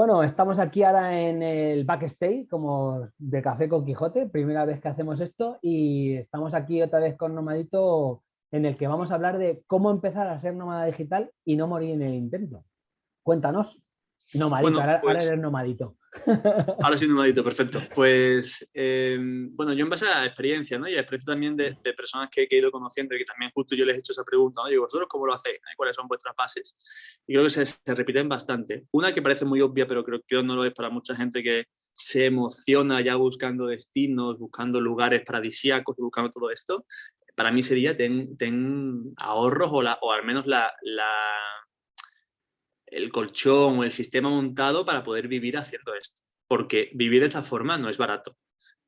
Bueno, estamos aquí ahora en el backstage, como de Café con Quijote, primera vez que hacemos esto y estamos aquí otra vez con Nomadito en el que vamos a hablar de cómo empezar a ser nómada digital y no morir en el intento. Cuéntanos. Nomadito, ahora, pues eres nomadito. Ahora sí, nomadito, perfecto. Pues, em, bueno, yo en base a experiencia, ¿no? Y a experiencia también de, personas que, he ido conociendo y que también justo yo les he hecho esa pregunta, ¿no? Digo, ¿vosotros cómo lo hacéis? ¿Cuáles son vuestras bases? Y creo que se, repiten bastante. Una que parece muy obvia, pero creo que no lo es para mucha gente que se emociona ya buscando destinos, buscando lugares paradisíacos, buscando todo esto, para mí sería ten, ahorros o, la, o al menos la el colchón o el sistema montado para poder vivir haciendo esto. Porque vivir de esta forma no es barato.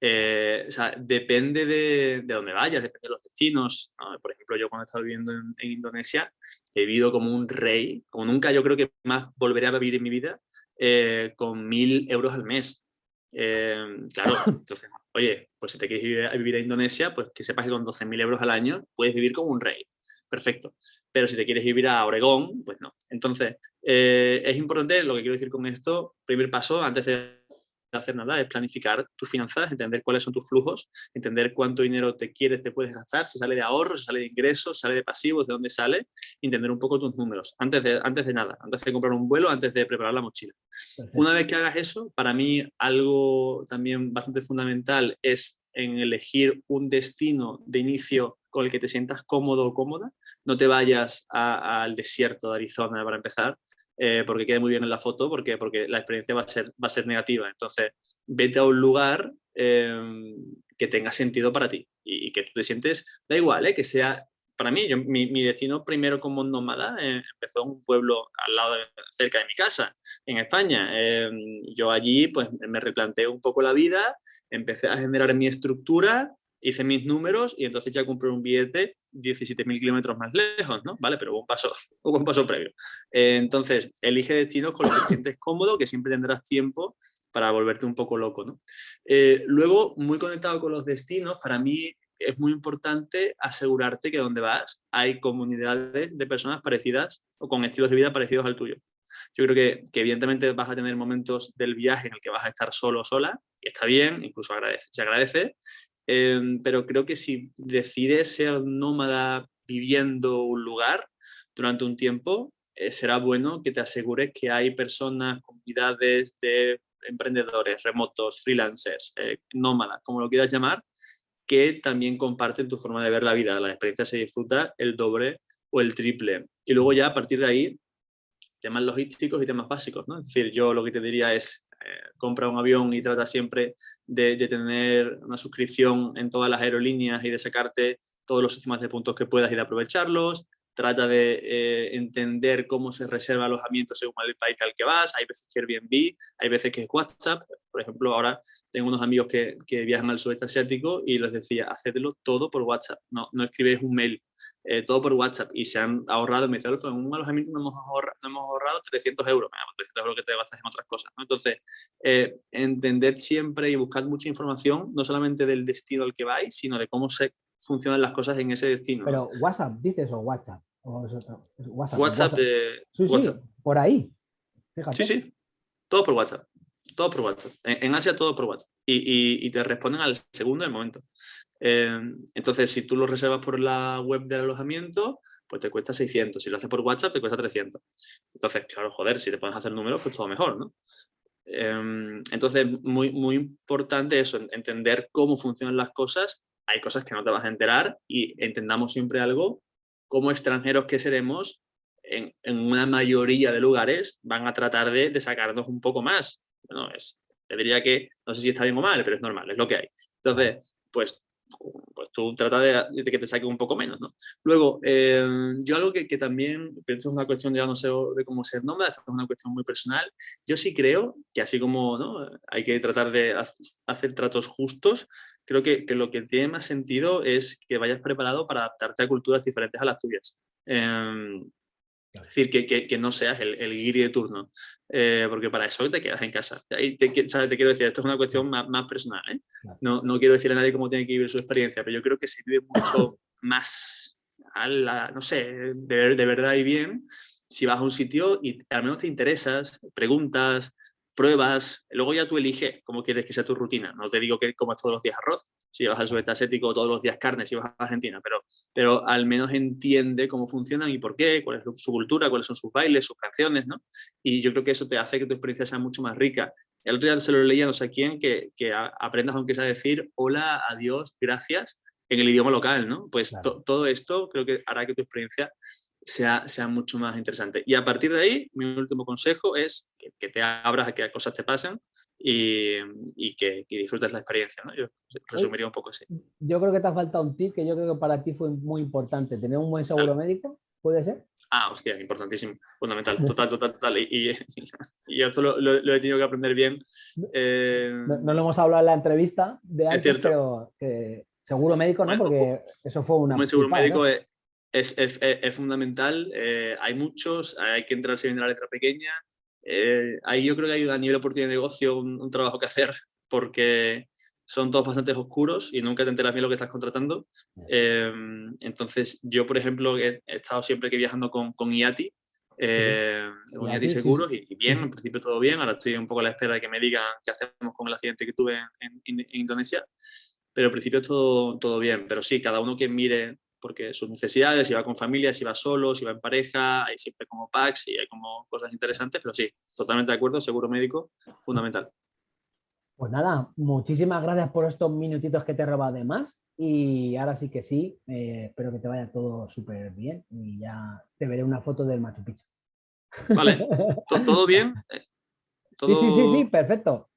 Eh, o sea, depende de, de, dónde vayas, depende de los destinos. Por ejemplo, yo cuando he estado viviendo en, Indonesia, he vivido como un rey, como nunca yo creo que más volveré a vivir en mi vida, eh, con mil euros al mes. Eh, claro, entonces, oye, pues si te quieres vivir a, vivir a Indonesia, pues que sepas que con 12.000 euros al año puedes vivir como un rey perfecto. Pero si te quieres vivir a Oregón, pues no. Entonces, eh, es importante, lo que quiero decir con esto, primer paso, antes de hacer nada, es planificar tus finanzas, entender cuáles son tus flujos, entender cuánto dinero te quieres, te puedes gastar, si sale de ahorros, si sale de ingresos, si sale de pasivos, de dónde sale, entender un poco tus números, antes de, antes de nada, antes de comprar un vuelo, antes de preparar la mochila. Una vez que hagas eso, para mí algo también bastante fundamental es en elegir un destino de inicio con el que te sientas cómodo o cómoda. No te vayas al desierto de Arizona para empezar, eh, porque quede muy bien en la foto, porque, porque la experiencia va a, ser, va a ser negativa. Entonces, vete a un lugar em, que tenga sentido para ti y, que tú te sientes, da igual, eh, que sea, para mí, yo, mi, destino primero como nómada eh, empezó en un pueblo al lado, cerca de mi casa, en España. Em, yo allí pues me replanteé un poco la vida, empecé a generar mi estructura hice mis números y entonces ya compré un billete 17.000 kilómetros más lejos, ¿no? Vale, pero un paso, un paso previo. Eh, entonces, elige destinos con los que te sientes cómodo, que siempre tendrás tiempo para volverte un poco loco, ¿no? Eh, luego, muy conectado con los destinos, para mí es muy importante asegurarte que donde vas hay comunidades de personas parecidas o con estilos de vida parecidos al tuyo. Yo creo que, que, evidentemente vas a tener momentos del viaje en el que vas a estar solo o sola, y está bien, incluso agradece, se agradece, Em, pero creo que si decides ser nómada viviendo un lugar durante un tiempo, eh, será bueno que te asegures que hay personas, comunidades de emprendedores, remotos, freelancers, eh, nómadas, como lo quieras llamar, que también comparten tu forma de ver la vida. La experiencia se disfruta el doble o el triple. Y luego ya a partir de ahí, temas logísticos y temas básicos. ¿no? Es decir, yo lo que te diría es eh, compra un avión y trata siempre de, tener una suscripción en todas las aerolíneas y de sacarte todos los sistemas de puntos que puedas y de aprovecharlos. Trata de eh, entender cómo se reserva alojamiento según el país al que vas. Hay veces que Airbnb, hay veces que es WhatsApp. Por ejemplo, ahora tengo unos amigos que, que viajan al sudeste asiático y les decía, hacedlo todo por WhatsApp. No, no escribes un mail eh, todo por WhatsApp y se han ahorrado, me dice, en un alojamiento no hemos, ahorrado, no hemos ahorrado 300 euros, 300 euros que te gastas en otras cosas. Entonces, eh, entended siempre y buscad mucha información, no solamente del destino al que vais, sino de cómo se funcionan las cosas en ese destino. Pero WhatsApp, dices, o WhatsApp. O WhatsApp, WhatsApp, De, sí, Sí, por ahí. Sí, sí, todo por WhatsApp todo por WhatsApp. En, Asia todo por WhatsApp. Y, te responden al segundo del momento. Eh, entonces, si tú lo reservas por la web del alojamiento, pues te cuesta 600. Si lo haces por WhatsApp, te cuesta 300. Entonces, claro, joder, si te puedes hacer números, pues todo mejor, ¿no? Eh, entonces, muy, muy importante eso, entender cómo funcionan las cosas. Hay cosas que no te vas a enterar y entendamos siempre algo, como extranjeros que seremos, en, en una mayoría de lugares van a tratar de, de sacarnos un poco más no es, te diría que, no sé si está bien o mal, pero es normal, es lo que hay. Entonces, pues, pues tú trata de, que te saque un poco menos, ¿no? Luego, eh, yo algo que, que, también, pienso es una cuestión ya no sé de cómo ser nómada, es una cuestión muy personal, yo sí creo que así como ¿no? hay que tratar de hacer tratos justos, creo que, que, lo que tiene más sentido es que vayas preparado para adaptarte a culturas diferentes a las tuyas. Eh, es decir, que, que, no seas el, el guiri de turno, eh, porque para eso te quedas en casa. Y te, te, quiero decir, esto es una cuestión más, más personal. ¿eh? No, no, quiero decir a nadie cómo tiene que vivir su experiencia, pero yo creo que se vive mucho más, a la, no sé, de, de, verdad y bien, si vas a un sitio y al menos te interesas, preguntas, pruebas, luego ya tú eliges cómo quieres que sea tu rutina. No te digo que comas todos los días arroz, si vas al sudeste asiático todos los días carne, si vas a Argentina, pero, pero al menos entiende cómo funcionan y por qué, cuál es su cultura, cuáles son sus bailes, sus canciones, ¿no? Y yo creo que eso te hace que tu experiencia sea mucho más rica. El otro día se lo leía no sé quién, que, que aprendas aunque sea decir hola, adiós, gracias, en el idioma local, ¿no? Pues todo esto creo que hará que tu experiencia sea, sea mucho más interesante. Y a partir de ahí, mi último consejo es que, te abras a que cosas te pasen y, y que disfrutes la experiencia. ¿no? Yo resumiría un poco así. Yo creo que te ha faltado un tip que yo creo que para ti fue muy importante. Tener un buen seguro médico, ¿puede ser? Ah, hostia, importantísimo, fundamental, total, total, total. Y, y, esto lo, lo, he tenido que aprender bien. Eh, no, lo hemos hablado en la entrevista de antes, pero que seguro médico, ¿no? Porque eso fue una... Un seguro médico es, es, es, es, fundamental. Eh, hay muchos, hay que entrarse bien en la letra pequeña. Eh, ahí yo creo que hay a nivel oportunidad de negocio un, trabajo que hacer porque son todos bastante oscuros y nunca te enteras bien lo que estás contratando. Eh, entonces, yo, por ejemplo, he, estado siempre que viajando con, con IATI, con IATI Seguros, y, bien, en principio todo bien. Ahora estoy un poco a la espera de que me digan qué hacemos con el accidente que tuve en, en Indonesia. Pero en principio todo, todo bien. Pero sí, cada uno que mire porque sus necesidades, si va con familia, si va solo, si va en pareja, hay siempre como packs y hay como cosas interesantes, pero sí, totalmente de acuerdo, seguro médico, fundamental. Pues nada, muchísimas gracias por estos minutitos que te he robado de más y ahora sí que sí, eh, espero que te vaya todo súper bien y ya te veré una foto del Machu Picchu. Vale, ¿todo bien? Sí, sí, sí, sí, perfecto.